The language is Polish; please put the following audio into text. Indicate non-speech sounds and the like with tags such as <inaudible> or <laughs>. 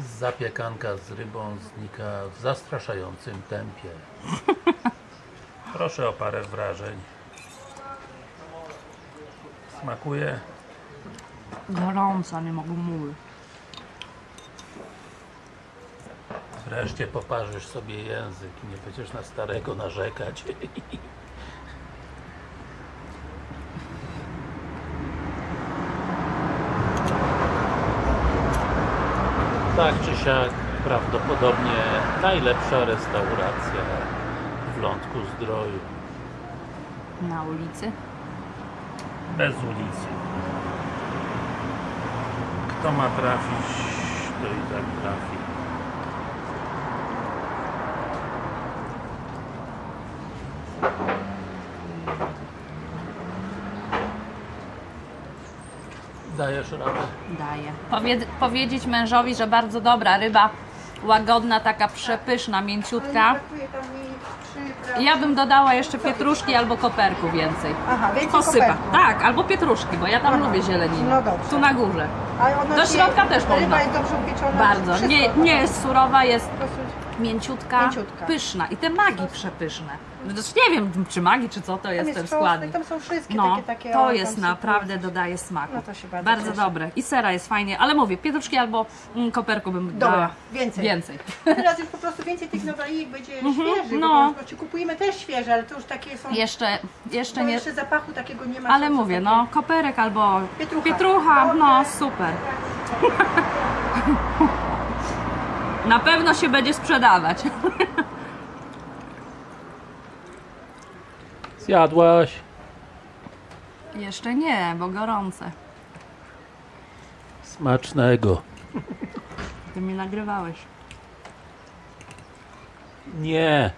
Zapiekanka z rybą znika w zastraszającym tempie. Proszę o parę wrażeń. Smakuje? Gorąca, nie mogę mówić. Wreszcie poparzysz sobie język i nie będziesz na starego narzekać. <laughs> Tak czy siak, prawdopodobnie najlepsza restauracja w Lądku Zdroju. Na ulicy. Bez ulicy. Kto ma trafić, to i tak trafi. Dajesz radę? Daję. Powiedz, powiedzieć mężowi, że bardzo dobra ryba, łagodna, taka przepyszna, mięciutka. Ja bym dodała jeszcze pietruszki albo koperku więcej. Aha, więcej Posypa. koperku. Tak, albo pietruszki, bo ja tam Aha. lubię zieleninę. No dobrze. Tu na górze. Do środka też Ryba można. jest dobrze upieczona? Bardzo. Nie, nie jest surowa, jest mięciutka, Mięciutka. pyszna. I te magi przepyszne. Zresztą nie wiem, czy magi, czy co to jest, Tam ten jest składnik. tam są wszystkie No, takie, takie to o, jest naprawdę, dodaje smaku. No to się bardzo cieszę. dobre. I sera jest fajnie, ale mówię, pietruszki albo mm, koperku bym Dobra, dała. więcej. Więcej. Teraz już po prostu więcej tych nowalijek będzie świeżych, no. bo, bo ci kupujemy też świeże, ale to już takie są... Jeszcze, jeszcze to nie, jeszcze zapachu takiego nie ma. ale mówię, takie- no, koperek albo Pietrucha. pietrucha, no Dobrze. super. <laughs> Na pewno się będzie sprzedawać. Zjadłaś? Jeszcze nie, bo gorące. Smacznego. Ty mi nagrywałeś. Nie.